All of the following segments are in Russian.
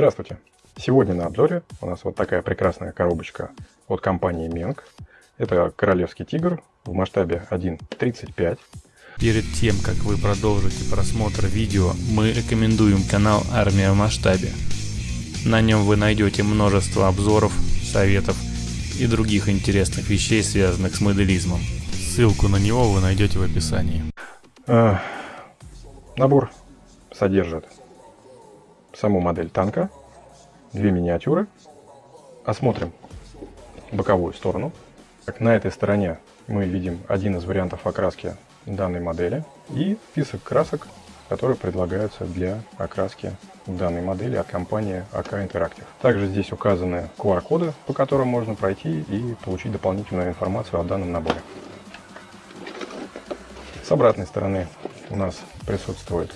Здравствуйте! Сегодня на обзоре у нас вот такая прекрасная коробочка от компании Менг. Это королевский тигр в масштабе 1.35. Перед тем, как вы продолжите просмотр видео, мы рекомендуем канал Армия в масштабе. На нем вы найдете множество обзоров, советов и других интересных вещей, связанных с моделизмом. Ссылку на него вы найдете в описании. А, набор содержит саму модель танка, две миниатюры. Осмотрим боковую сторону. На этой стороне мы видим один из вариантов окраски данной модели и список красок, которые предлагаются для окраски данной модели от компании AK Interactive. Также здесь указаны QR-коды, по которым можно пройти и получить дополнительную информацию о данном наборе. С обратной стороны у нас присутствует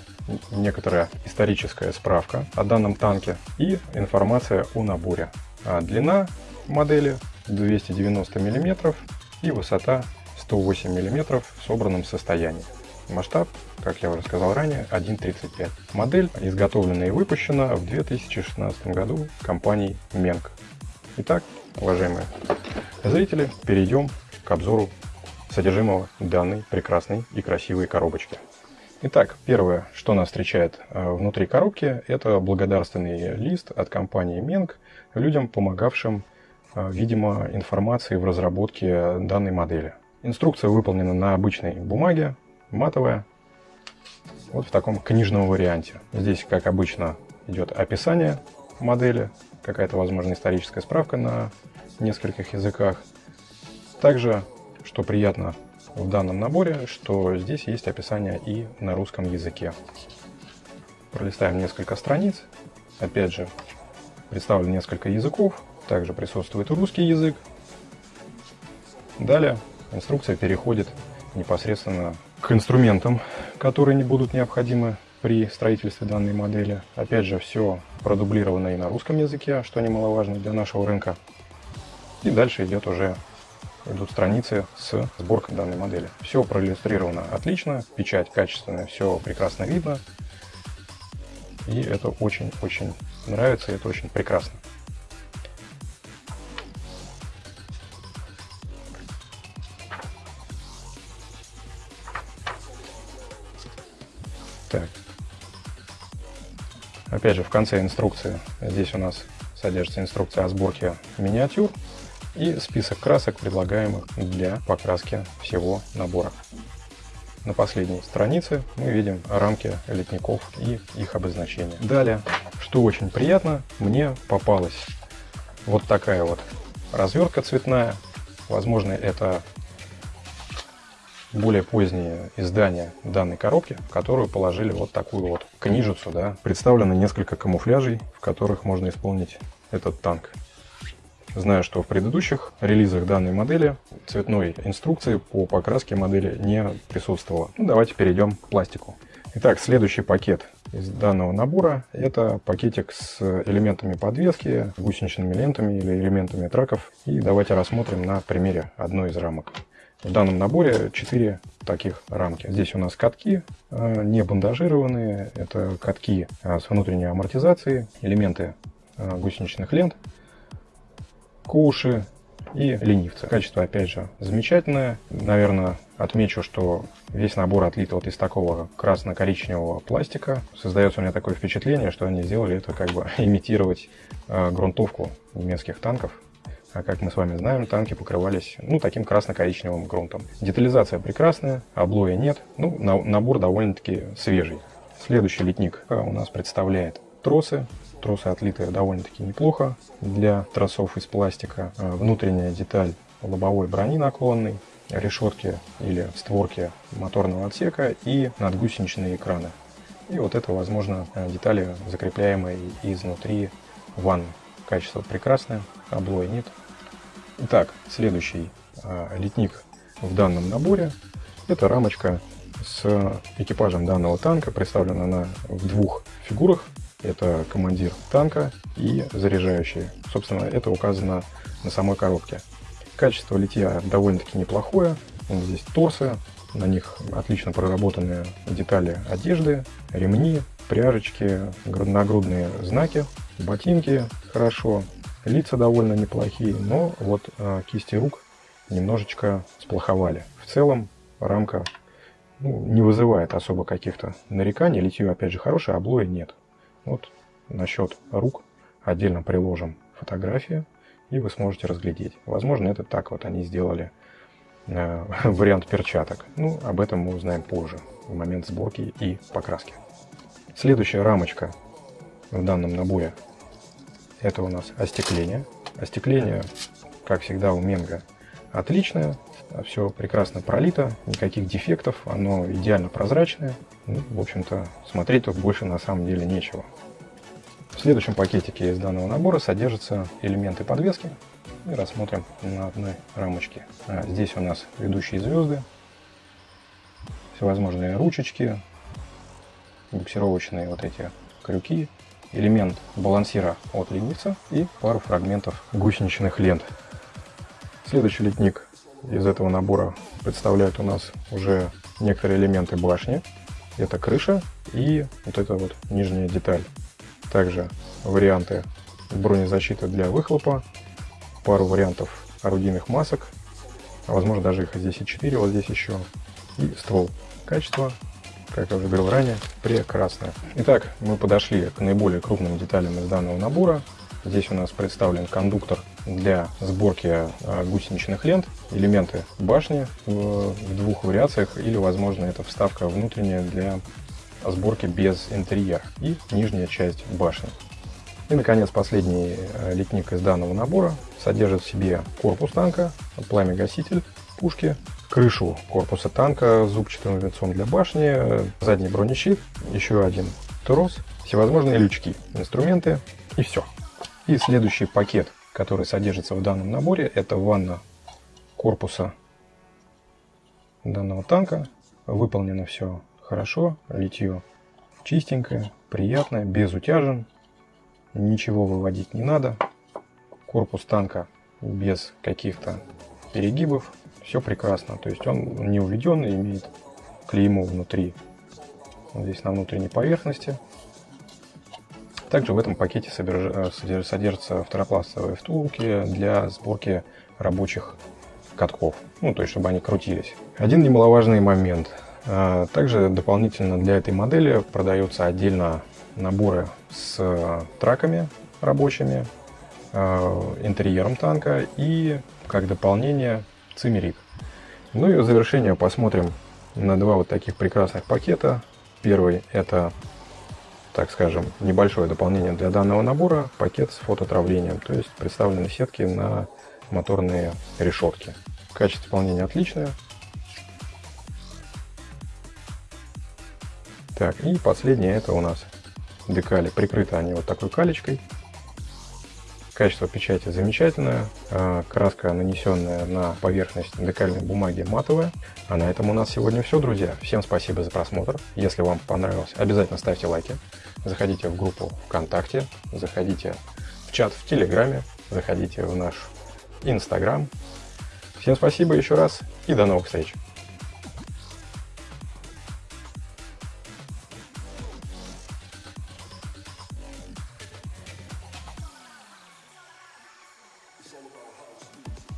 некоторая историческая справка о данном танке и информация о наборе. А длина модели 290 мм и высота 108 мм в собранном состоянии. Масштаб, как я уже сказал ранее, 1.35. Модель изготовлена и выпущена в 2016 году компанией Менг. Итак, уважаемые зрители, перейдем к обзору содержимого данной прекрасной и красивой коробочки. Итак, первое, что нас встречает э, внутри коробки, это благодарственный лист от компании Менг людям, помогавшим, э, видимо, информации в разработке данной модели. Инструкция выполнена на обычной бумаге, матовая, вот в таком книжном варианте. Здесь, как обычно, идет описание модели, какая-то, возможно, историческая справка на нескольких языках. Также, что приятно в данном наборе, что здесь есть описание и на русском языке. Пролистаем несколько страниц. Опять же, представлено несколько языков. Также присутствует русский язык. Далее инструкция переходит непосредственно к инструментам, которые не будут необходимы при строительстве данной модели. Опять же, все продублировано и на русском языке, что немаловажно для нашего рынка. И дальше идет уже идут страницы с сборкой данной модели. Все проиллюстрировано отлично, печать качественная, все прекрасно видно. И это очень-очень нравится, и это очень прекрасно. Так. Опять же, в конце инструкции, здесь у нас содержится инструкция о сборке миниатюр и список красок, предлагаемых для покраски всего набора. На последней странице мы видим рамки летников и их обозначения. Далее, что очень приятно, мне попалась вот такая вот развертка цветная. Возможно, это более позднее издание данной коробки, в которую положили вот такую вот книжицу. Да. Представлено несколько камуфляжей, в которых можно исполнить этот танк. Знаю, что в предыдущих релизах данной модели цветной инструкции по покраске модели не присутствовало. Ну, давайте перейдем к пластику. Итак, следующий пакет из данного набора это пакетик с элементами подвески, гусеничными лентами или элементами траков. И давайте рассмотрим на примере одной из рамок. В данном наборе 4 таких рамки. Здесь у нас катки э, не бандажированные, это катки э, с внутренней амортизацией, элементы э, гусеничных лент куши и ленивцы. Качество, опять же, замечательное. Наверное, отмечу, что весь набор отлит вот из такого красно-коричневого пластика. Создается у меня такое впечатление, что они сделали это как бы имитировать э, грунтовку немецких танков. А как мы с вами знаем, танки покрывались ну, таким красно-коричневым грунтом. Детализация прекрасная, облоя нет. Ну, на, набор довольно-таки свежий. Следующий литник у нас представляет тросы Тросы отлиты довольно-таки неплохо для тросов из пластика. А, внутренняя деталь лобовой брони наклонной, решетки или створки моторного отсека и надгусеничные экраны. И вот это, возможно, детали, закрепляемые изнутри ванны. Качество прекрасное, облоя нет. Итак, следующий а, литник в данном наборе – это рамочка с экипажем данного танка. Представлена она в двух фигурах. Это командир танка и заряжающий. Собственно, это указано на самой коробке. Качество литья довольно-таки неплохое. Здесь торсы, на них отлично проработанные детали одежды, ремни, пряжечки, нагрудные знаки. ботинки хорошо, лица довольно неплохие, но вот э, кисти рук немножечко сплоховали. В целом рамка ну, не вызывает особо каких-то нареканий. Литье, опять же, хорошее, а облоя нет. Вот насчет рук отдельно приложим фотографию, и вы сможете разглядеть. Возможно, это так вот они сделали э, вариант перчаток. Ну, об этом мы узнаем позже, в момент сборки и покраски. Следующая рамочка в данном наборе это у нас остекление. Остекление, как всегда у Менга, отличное. Все прекрасно пролито, никаких дефектов, оно идеально прозрачное. Ну, в общем-то, смотреть тут больше на самом деле нечего. В следующем пакетике из данного набора содержатся элементы подвески. И рассмотрим на одной рамочке. А здесь у нас ведущие звезды, всевозможные ручечки, буксировочные вот эти крюки, элемент балансира от ленивца и пару фрагментов гусеничных лент. Следующий литник из этого набора представляет у нас уже некоторые элементы башни. Это крыша и вот эта вот нижняя деталь. Также варианты бронезащиты для выхлопа, пару вариантов орудийных масок, а возможно даже их здесь и 4, вот здесь еще, и ствол. Качество как я уже говорил ранее, прекрасная. Итак, мы подошли к наиболее крупным деталям из данного набора. Здесь у нас представлен кондуктор для сборки а, гусеничных лент, элементы башни в двух вариациях или, возможно, это вставка внутренняя для сборки без интерьера и нижняя часть башни. И, наконец, последний а, литник из данного набора содержит в себе корпус танка, пламя-гаситель пушки, крышу корпуса танка с зубчатым венцом для башни, задний бронещит, еще один трос, всевозможные лючки, инструменты и все. И следующий пакет, который содержится в данном наборе, это ванна корпуса данного танка. Выполнено все хорошо, литье чистенькое, приятное, без утяжен, ничего выводить не надо. Корпус танка без каких-то перегибов, все прекрасно. То есть он не уведен, имеет клеймо внутри, здесь на внутренней поверхности. Также в этом пакете э, содержатся второпластовые втулки для сборки рабочих катков, ну то есть чтобы они крутились. Один немаловажный момент. А, также дополнительно для этой модели продаются отдельно наборы с траками рабочими, а, интерьером танка и как дополнение цимерит. Ну и в завершение посмотрим на два вот таких прекрасных пакета. Первый это, так скажем, небольшое дополнение для данного набора, пакет с фототравлением, то есть представлены сетки на моторные решетки. Качество исполнения отличное. Так, и последнее это у нас декали. Прикрыты они вот такой калечкой. Качество печати замечательное, а, краска, нанесенная на поверхность декальной бумаги, матовая. А на этом у нас сегодня все, друзья. Всем спасибо за просмотр. Если вам понравилось, обязательно ставьте лайки. Заходите в группу ВКонтакте, заходите в чат в Телеграме, заходите в наш Инстаграм. Всем спасибо еще раз и до новых встреч! It's all about how to music.